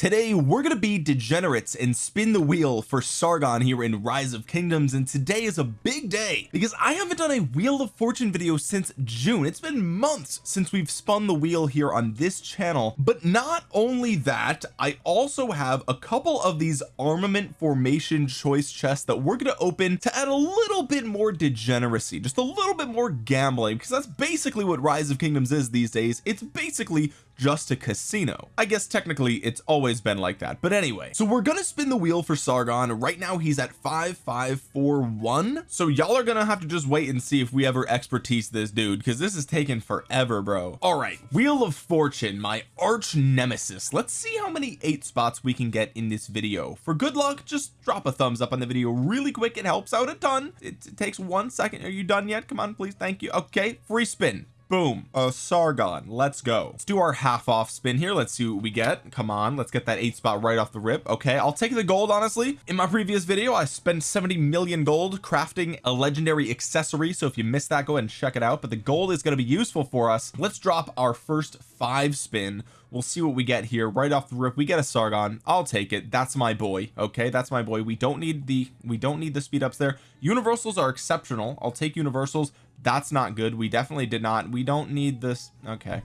today we're gonna be degenerates and spin the wheel for Sargon here in rise of kingdoms and today is a big day because I haven't done a wheel of fortune video since June. It's been months since we've spun the wheel here on this channel but not only that I also have a couple of these armament formation choice chests that we're going to open to add a little bit more degeneracy just a little bit more gambling because that's basically what rise of kingdoms is these days. It's basically just a casino. I guess technically it's always been like that. But anyway so we're gonna spin the wheel for Sargon. Right now he's at 5541 so y'all are gonna have to just wait and see if we ever expertise this dude because this is taking forever bro. All right wheel of fortune my arch nemesis. Let's see how many eight spots we can get in this video. For good luck just drop a thumbs up on the video really quick. It helps out a ton. It, it takes one second. Are you done yet? Come on please. Thank you. Okay free spin boom. A Sargon. Let's go. Let's do our half off spin here. Let's see what we get. Come on let's get that eight spot right off the rip. Okay I'll take the gold honestly. In my previous video I spent 70 million gold crafting a legendary accessory so if you missed that go ahead and check it out. But the gold is going to be useful for us. Let's drop our first five spin. We'll see what we get here. Right off the rip we get a Sargon. I'll take it. That's my boy. Okay that's my boy. We don't need the we don't need the speed ups there. Universals are exceptional. I'll take universals that's not good. We definitely did not we don't need this okay.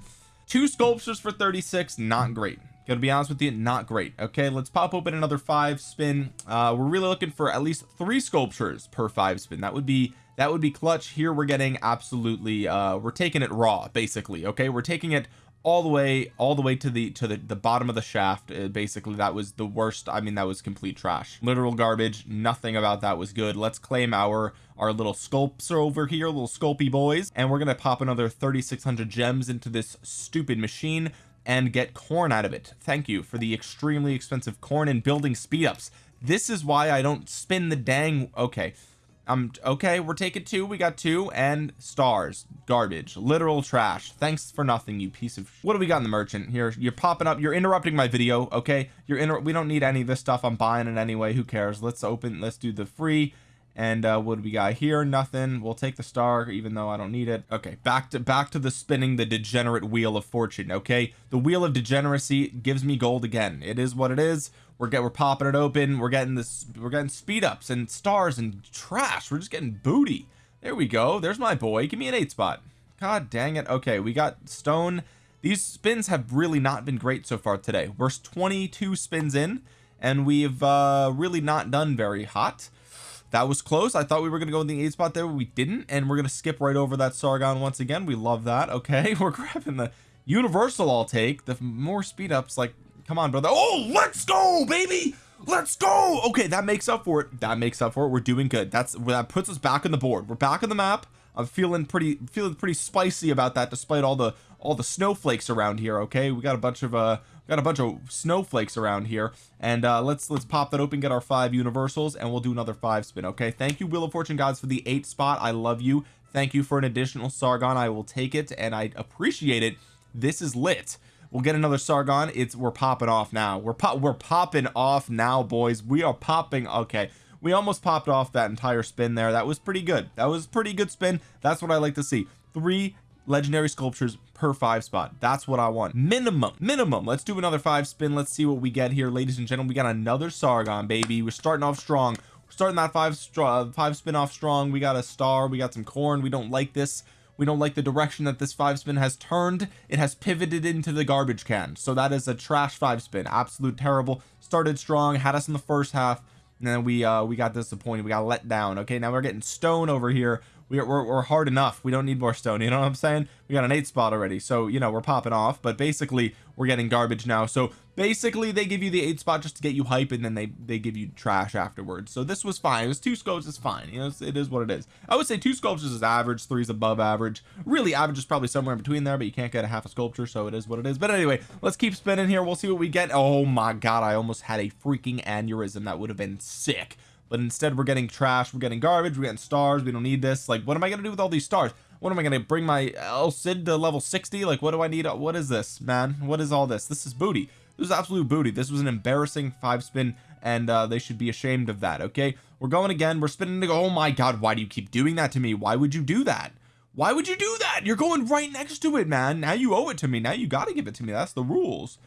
Two sculptures for 36 not great. Gonna be honest with you not great. Okay let's pop open another five spin. Uh we're really looking for at least three sculptures per five spin. That would be that would be clutch. Here we're getting absolutely uh we're taking it raw basically okay? We're taking it all the way all the way to the to the, the bottom of the shaft uh, basically that was the worst I mean that was complete trash. Literal garbage nothing about that was good. Let's claim our our little sculpts are over here little sculpy boys. And we're gonna pop another 3600 gems into this stupid machine and get corn out of it. Thank you for the extremely expensive corn and building speed ups this is why I don't spin the dang okay um okay we're taking two. We got two and stars. Garbage. Literal trash. Thanks for nothing you piece of what do we got in the merchant here? You're popping up. You're interrupting my video okay? You're in we don't need any of this stuff. I'm buying it anyway. Who cares? Let's open let's do the free and uh what do we got here? Nothing. We'll take the star even though I don't need it. Okay back to back to the spinning the degenerate wheel of fortune okay? The wheel of degeneracy gives me gold again. It is what it is. We're get we're popping it open. We're getting this we're getting speed ups and stars and trash. We're just getting booty. There we go. There's my boy. Give me an eight spot. God dang it. Okay we got stone. These spins have really not been great so far today. We're 22 spins in and we've uh really not done very hot that was close. I thought we were gonna go in the eight spot there we didn't and we're gonna skip right over that Sargon once again. We love that. Okay we're grabbing the universal I'll take. The more speed ups like come on brother. Oh let's go baby! Let's go! Okay that makes up for it. That makes up for it. We're doing good. That's that puts us back on the board. We're back on the map. I'm feeling pretty feeling pretty spicy about that despite all the all the snowflakes around here okay? We got a bunch of uh got a bunch of snowflakes around here. And uh let's let's pop that open get our five universals and we'll do another five spin okay? Thank you wheel of fortune gods for the eight spot. I love you. Thank you for an additional Sargon. I will take it and I appreciate it. This is lit. We'll get another Sargon. It's we're popping off now. We're pop we're popping off now boys. We are popping okay. We almost popped off that entire spin there. That was pretty good. That was pretty good spin. That's what I like to see. Three legendary sculptures per five spot. That's what I want. Minimum minimum. Let's do another five spin. Let's see what we get here ladies and gentlemen. We got another Sargon baby. We're starting off strong. We're starting that five uh, five spin off strong. We got a star. We got some corn. We don't like this. We don't like the direction that this five spin has turned. It has pivoted into the garbage can. So that is a trash five spin. Absolute terrible. Started strong had us in the first half. And then we uh we got disappointed. We got let down. Okay now we're getting stone over here we're, we're, we're hard enough. We don't need more stone you know what I'm saying? We got an eight spot already so you know we're popping off but basically we're getting garbage now. So basically they give you the eight spot just to get you hype and then they they give you trash afterwards. So this was fine. It was two scopes is fine you know it is what it is. I would say two sculptures is average three is above average. Really average is probably somewhere in between there but you can't get a half a sculpture so it is what it is. But anyway let's keep spinning here. We'll see what we get. Oh my god I almost had a freaking aneurysm. That would have been sick but instead we're getting trash we're getting garbage we're getting stars we don't need this. Like what am I gonna do with all these stars? What am I gonna bring my El Cid to level 60 like what do I need? What is this man? What is all this? This is booty. This is absolute booty. This was an embarrassing five spin and uh, they should be ashamed of that okay? We're going again. We're spinning to go oh my god why do you keep doing that to me? Why would you do that? Why would you do that? You're going right next to it man. Now you owe it to me. Now you got to give it to me. That's the rules.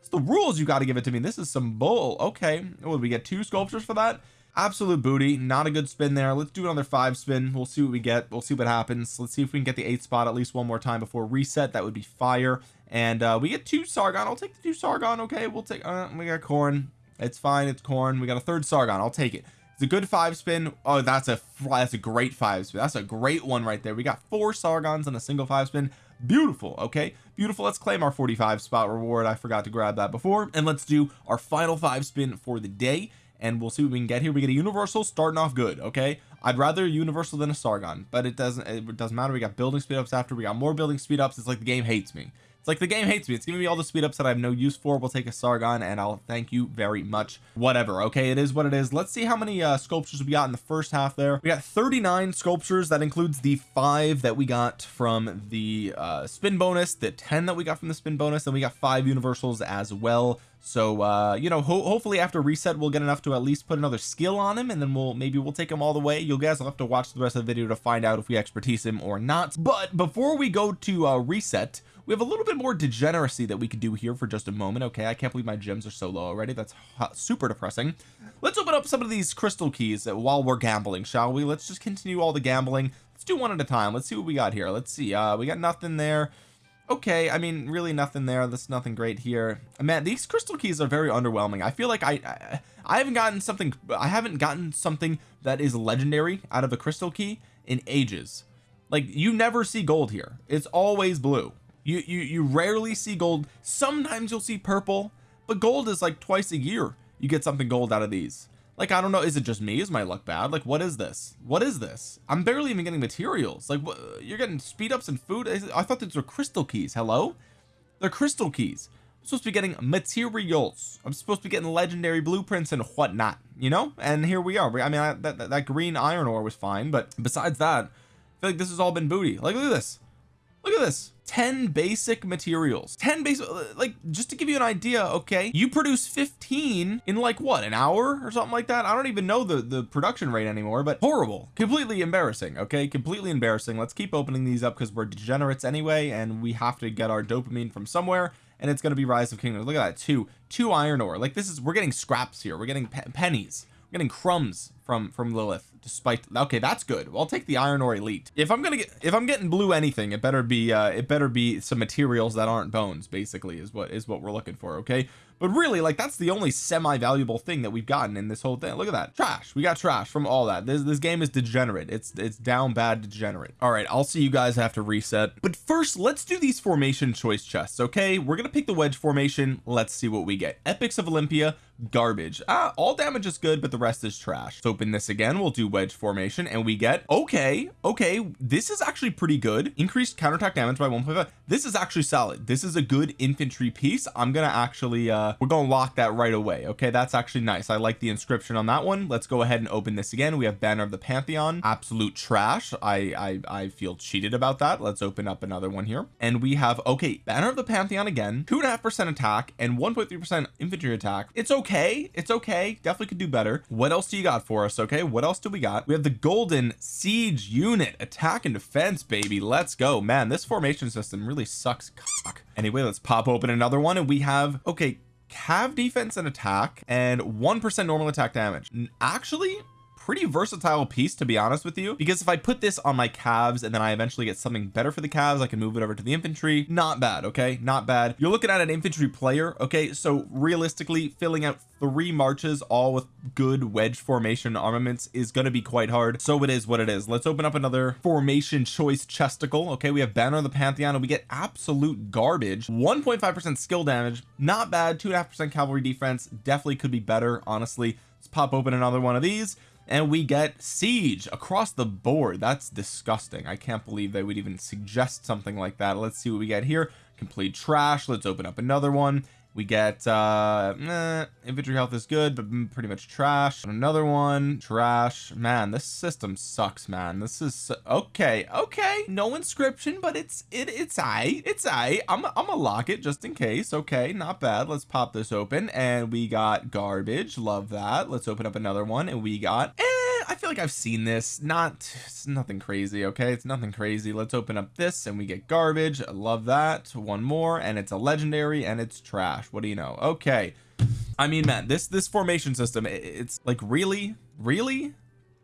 It's the rules you got to give it to me. This is some bull okay. Would we get two sculptures for that absolute booty not a good spin there. Let's do another five spin. We'll see what we get. We'll see what happens. Let's see if we can get the eight spot at least one more time before reset. That would be fire. And uh we get two sargon. I'll take the two sargon okay? We'll take uh, we got corn it's fine. It's corn we got a third sargon. I'll take it. It's a good five spin. Oh that's a that's a great five spin. That's a great one right there. We got four sargons and a single five spin. Beautiful okay? Beautiful. Let's claim our 45 spot reward. I forgot to grab that before. And let's do our final five spin for the day and we'll see what we can get here. We get a universal starting off good okay? I'd rather universal than a Sargon but it doesn't it doesn't matter. We got building speed ups after we got more building speed ups. It's like the game hates me it's like the game hates me. It's giving me all the speed ups that I have no use for. We'll take a Sargon and I'll thank you very much. Whatever okay? It is what it is. Let's see how many uh sculptures we got in the first half there. We got 39 sculptures. That includes the five that we got from the uh spin bonus the 10 that we got from the spin bonus and we got five universals as well. So uh you know ho hopefully after reset we'll get enough to at least put another skill on him and then we'll maybe we'll take him all the way. You guys will have to watch the rest of the video to find out if we expertise him or not. But before we go to uh reset we have a little bit more degeneracy that we could do here for just a moment okay? I can't believe my gems are so low already. That's super depressing. Let's open up some of these crystal keys while we're gambling shall we? Let's just continue all the gambling. Let's do one at a time. Let's see what we got here. Let's see uh we got nothing there. Okay I mean really nothing there. That's nothing great here. Man these crystal keys are very underwhelming. I feel like I, I I haven't gotten something I haven't gotten something that is legendary out of a crystal key in ages. Like you never see gold here. It's always blue you you you rarely see gold. Sometimes you'll see purple but gold is like twice a year you get something gold out of these. Like I don't know is it just me? Is my luck bad? Like what is this? What is this? I'm barely even getting materials. Like what you're getting speed ups and food. I thought these were crystal keys. Hello? They're crystal keys. I'm supposed to be getting materials. I'm supposed to be getting legendary blueprints and whatnot you know? And here we are. I mean I, that, that, that green iron ore was fine but besides that I feel like this has all been booty. Like look at this look at this. 10 basic materials. 10 basic like just to give you an idea okay? You produce 15 in like what an hour or something like that? I don't even know the the production rate anymore but horrible. Completely embarrassing okay? Completely embarrassing. Let's keep opening these up because we're degenerates anyway and we have to get our dopamine from somewhere and it's going to be rise of kingdoms. Look at that two two iron ore. Like this is we're getting scraps here. We're getting pe pennies we're getting crumbs from from Lilith despite okay that's good. Well, I'll take the iron ore elite. If I'm gonna get if I'm getting blue anything it better be uh it better be some materials that aren't bones basically is what is what we're looking for okay? But really like that's the only semi-valuable thing that we've gotten in this whole thing. Look at that. Trash. We got trash from all that. This this game is degenerate. It's it's down bad degenerate. All right I'll see you guys after reset. But first let's do these formation choice chests okay? We're gonna pick the wedge formation. Let's see what we get. Epics of Olympia garbage. Ah all damage is good but the rest is trash. Let's open this again we'll do wedge formation and we get okay okay this is actually pretty good. Increased counterattack damage by 1.5 this is actually solid. This is a good infantry piece. I'm gonna actually uh we're gonna lock that right away okay? That's actually nice. I like the inscription on that one. Let's go ahead and open this again. We have banner of the Pantheon. Absolute trash. I I, I feel cheated about that. Let's open up another one here. And we have okay banner of the Pantheon again. Two and a half percent attack and 1.3 percent infantry attack. It's okay okay. It's okay. Definitely could do better. What else do you got for us okay? What else do we got? We have the golden siege unit. Attack and defense baby. Let's go. Man this formation system really sucks cock. anyway let's pop open another one and we have okay cav defense and attack and one percent normal attack damage. Actually pretty versatile piece to be honest with you. Because if I put this on my cavs and then I eventually get something better for the cavs I can move it over to the infantry. Not bad okay? Not bad. You're looking at an infantry player okay? So realistically filling out three marches all with good wedge formation armaments is going to be quite hard. So it is what it is. Let's open up another formation choice chesticle okay? We have banner of the pantheon and we get absolute garbage. 1.5 percent skill damage not bad. Two and a half percent cavalry defense definitely could be better honestly. Let's pop open another one of these and we get siege across the board. That's disgusting. I can't believe they would even suggest something like that. Let's see what we get here. Complete trash. Let's open up another one we get uh eh, infantry health is good but pretty much trash. Another one trash. Man this system sucks man. This is okay okay. No inscription but it's it it's I it's I I'm I'm gonna lock it just in case. Okay not bad. Let's pop this open. And we got garbage. Love that. Let's open up another one. And we got I feel like I've seen this. Not it's nothing crazy okay? It's nothing crazy. Let's open up this and we get garbage. I love that. One more and it's a legendary and it's trash. What do you know? Okay. I mean man this this formation system it's like really? Really?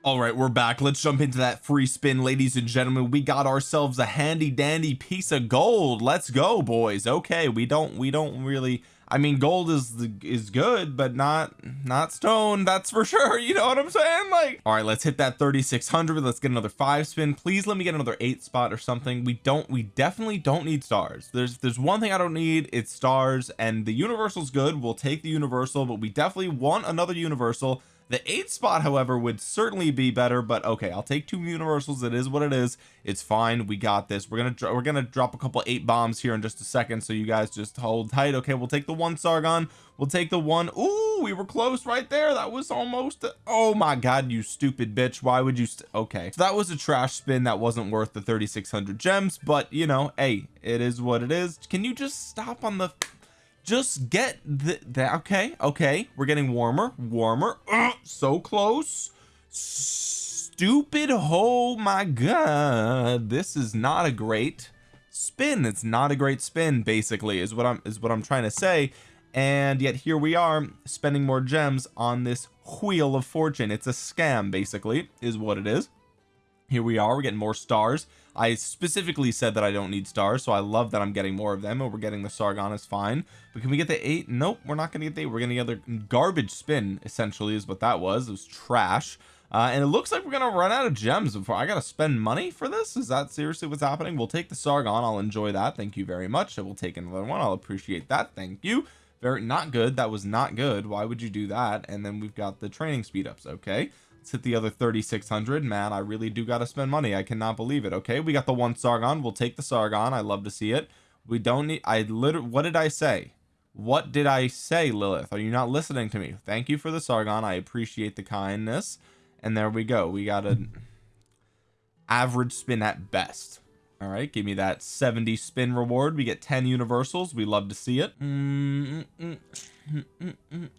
All right we're back. Let's jump into that free spin ladies and gentlemen. We got ourselves a handy dandy piece of gold. Let's go boys. Okay we don't we don't really I mean gold is the, is good but not not stone that's for sure you know what I'm saying? Like all right let's hit that 3600 let's get another five spin. Please let me get another eight spot or something. We don't we definitely don't need stars. There's there's one thing I don't need it's stars and the universal's good we'll take the universal but we definitely want another universal the eight spot however would certainly be better but okay I'll take two universals. It is what it is. It's fine. We got this. We're gonna we're gonna drop a couple eight bombs here in just a second so you guys just hold tight. Okay we'll take the one Sargon. We'll take the one Ooh, we were close right there. That was almost oh my god you stupid bitch. Why would you okay. So that was a trash spin that wasn't worth the 3600 gems but you know hey it is what it is. Can you just stop on the just get the, that okay okay. We're getting warmer warmer. Ugh, so close. Stupid. Oh my god. This is not a great spin. It's not a great spin basically is what I'm is what I'm trying to say. And yet here we are spending more gems on this wheel of fortune. It's a scam basically is what it is. Here we are. We're getting more stars I specifically said that I don't need stars so I love that I'm getting more of them and we're getting the Sargon is fine. But can we get the eight? Nope we're not gonna get the eight. We're gonna get the garbage spin essentially is what that was. It was trash. Uh, and it looks like we're gonna run out of gems before I gotta spend money for this? Is that seriously what's happening? We'll take the Sargon. I'll enjoy that. Thank you very much. I will take another one. I'll appreciate that. Thank you. Very not good. That was not good. Why would you do that? And then we've got the training speed ups okay let's hit the other 3600 man I really do got to spend money. I cannot believe it okay? We got the one Sargon. We'll take the Sargon. I love to see it. We don't need I literally what did I say? What did I say Lilith? Are you not listening to me? Thank you for the Sargon. I appreciate the kindness. And there we go. We got an average spin at best all right give me that 70 spin reward. We get 10 universals. We love to see it. Mm -mm -mm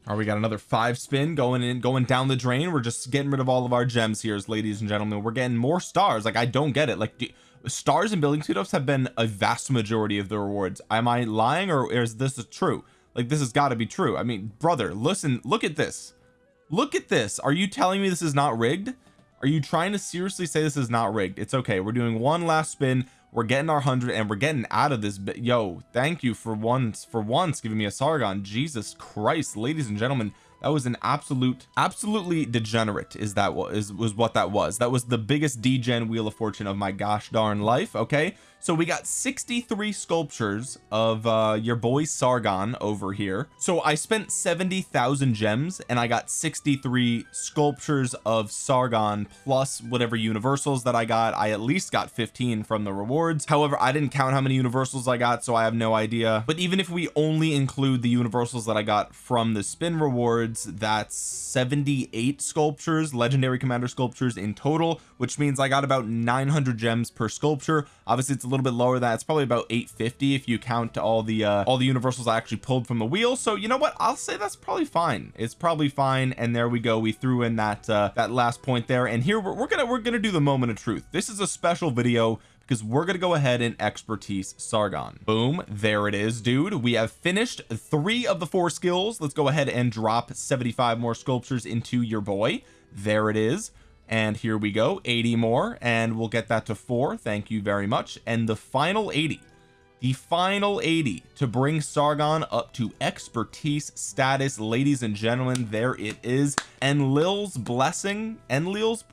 are we got another five spin going in going down the drain. We're just getting rid of all of our gems here ladies and gentlemen. We're getting more stars. Like I don't get it. Like do, stars and building ups have been a vast majority of the rewards. Am I lying or is this true? Like this has got to be true. I mean brother listen look at this. Look at this. Are you telling me this is not rigged? Are you trying to seriously say this is not rigged? It's okay. We're doing one last spin we're getting our hundred and we're getting out of this yo thank you for once for once giving me a Sargon. Jesus Christ ladies and gentlemen that was an absolute absolutely degenerate is that what is was what that was. That was the biggest degen wheel of fortune of my gosh darn life okay? So we got 63 sculptures of uh your boy Sargon over here. So I spent 70,000 gems and I got 63 sculptures of Sargon plus whatever universals that I got. I at least got 15 from the rewards. However I didn't count how many universals I got so I have no idea. But even if we only include the universals that I got from the spin that's 78 sculptures legendary commander sculptures in total which means I got about 900 gems per sculpture. Obviously it's a little bit lower than that. It's probably about 850 if you count all the uh all the universals I actually pulled from the wheel. So you know what? I'll say that's probably fine. It's probably fine. And there we go. We threw in that uh that last point there. And here we're, we're gonna we're gonna do the moment of truth. This is a special video because we're gonna go ahead and expertise Sargon. Boom there it is dude. We have finished three of the four skills. Let's go ahead and drop 75 more sculptures into your boy. There it is. And here we go 80 more and we'll get that to four. Thank you very much. And the final 80 the final 80 to bring Sargon up to expertise status. Ladies and gentlemen there it is. Enlil's blessing Enlil's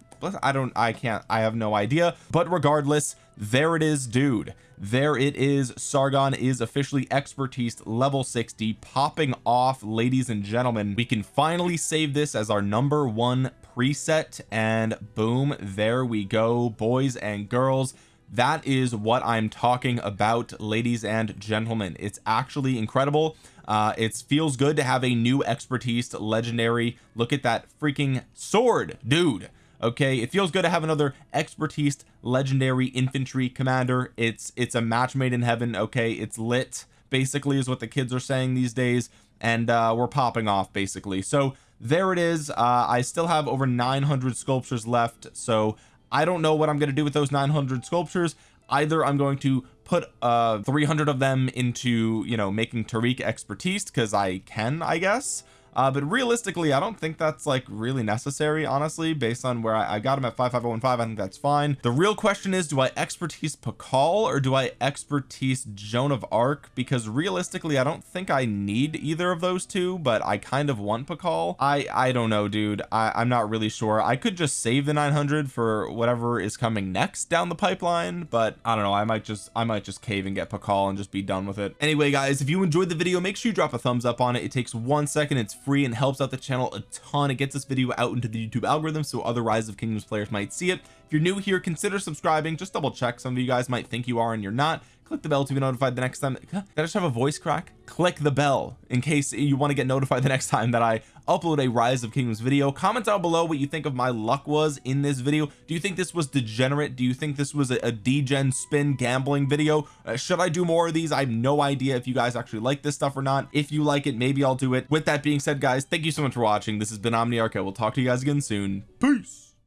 I don't I can't I have no idea. But regardless there it is dude. There it is. Sargon is officially expertise level 60 popping off ladies and gentlemen. We can finally save this as our number one preset and boom there we go boys and girls. That is what I'm talking about ladies and gentlemen. It's actually incredible. Uh it feels good to have a new expertise legendary. Look at that freaking sword dude okay? It feels good to have another expertise legendary infantry commander. It's it's a match made in heaven okay? It's lit basically is what the kids are saying these days. And uh we're popping off basically. So there it is. Uh I still have over 900 sculptures left. So I don't know what I'm going to do with those 900 sculptures. Either I'm going to put uh 300 of them into you know making Tariq expertise because I can I guess uh but realistically I don't think that's like really necessary honestly based on where I, I got him at 55015 I think that's fine. The real question is do I expertise Pakal or do I expertise Joan of Arc? Because realistically I don't think I need either of those two but I kind of want Pakal. I I don't know dude. I I'm not really sure. I could just save the 900 for whatever is coming next down the pipeline but I don't know. I might just I might just cave and get Pakal and just be done with it. Anyway guys if you enjoyed the video make sure you drop a thumbs up on it. It takes one second. It's free and helps out the channel a ton. It gets this video out into the YouTube algorithm so other rise of kingdoms players might see it. If you're new here consider subscribing. Just double check. Some of you guys might think you are and you're not. Click the bell to be notified the next time. Did I just have a voice crack? Click the bell in case you want to get notified the next time that I upload a rise of kingdoms video. Comment down below what you think of my luck was in this video. Do you think this was degenerate? Do you think this was a, a degen spin gambling video? Uh, should I do more of these? I have no idea if you guys actually like this stuff or not. If you like it maybe I'll do it. With that being said guys thank you so much for watching. This has been Omniarch I will talk to you guys again soon. Peace